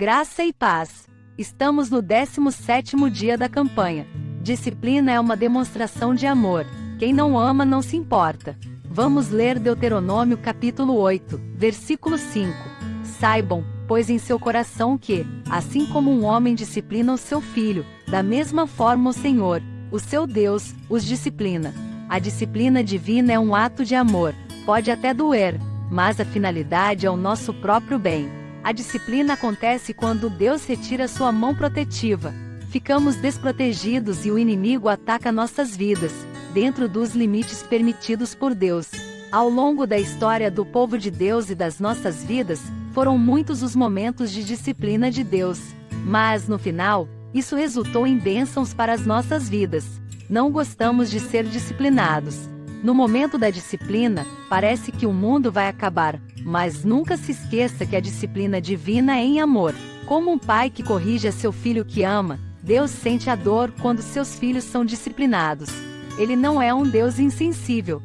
Graça e paz. Estamos no 17º dia da campanha. Disciplina é uma demonstração de amor. Quem não ama não se importa. Vamos ler Deuteronômio capítulo 8, versículo 5. Saibam, pois em seu coração que, assim como um homem disciplina o seu filho, da mesma forma o Senhor, o seu Deus, os disciplina. A disciplina divina é um ato de amor. Pode até doer, mas a finalidade é o nosso próprio bem. A disciplina acontece quando Deus retira sua mão protetiva. Ficamos desprotegidos e o inimigo ataca nossas vidas, dentro dos limites permitidos por Deus. Ao longo da história do povo de Deus e das nossas vidas, foram muitos os momentos de disciplina de Deus. Mas, no final, isso resultou em bênçãos para as nossas vidas. Não gostamos de ser disciplinados. No momento da disciplina, parece que o mundo vai acabar, mas nunca se esqueça que a disciplina divina é em amor. Como um pai que corrige a seu filho que ama, Deus sente a dor quando seus filhos são disciplinados. Ele não é um Deus insensível.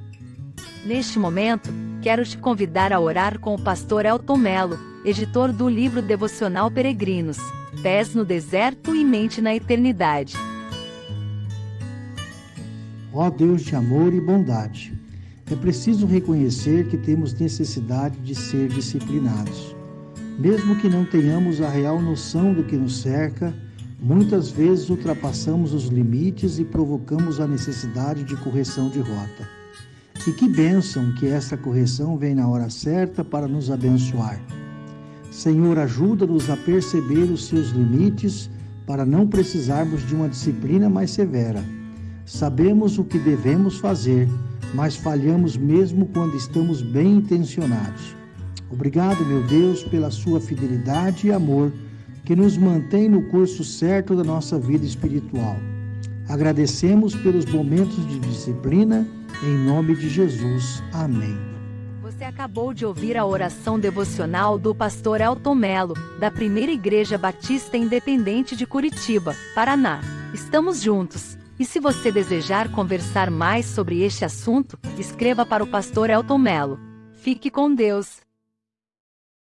Neste momento, quero te convidar a orar com o pastor Elton Melo, editor do livro devocional Peregrinos, Pés no Deserto e Mente na Eternidade. Ó Deus de amor e bondade, é preciso reconhecer que temos necessidade de ser disciplinados. Mesmo que não tenhamos a real noção do que nos cerca, muitas vezes ultrapassamos os limites e provocamos a necessidade de correção de rota. E que bênção que essa correção vem na hora certa para nos abençoar. Senhor, ajuda-nos a perceber os seus limites para não precisarmos de uma disciplina mais severa. Sabemos o que devemos fazer mas falhamos mesmo quando estamos bem intencionados. Obrigado, meu Deus, pela sua fidelidade e amor que nos mantém no curso certo da nossa vida espiritual. Agradecemos pelos momentos de disciplina, em nome de Jesus. Amém. Você acabou de ouvir a oração devocional do pastor Elton Melo, da Primeira Igreja Batista Independente de Curitiba, Paraná. Estamos juntos. E se você desejar conversar mais sobre este assunto, escreva para o pastor Elton Melo. Fique com Deus.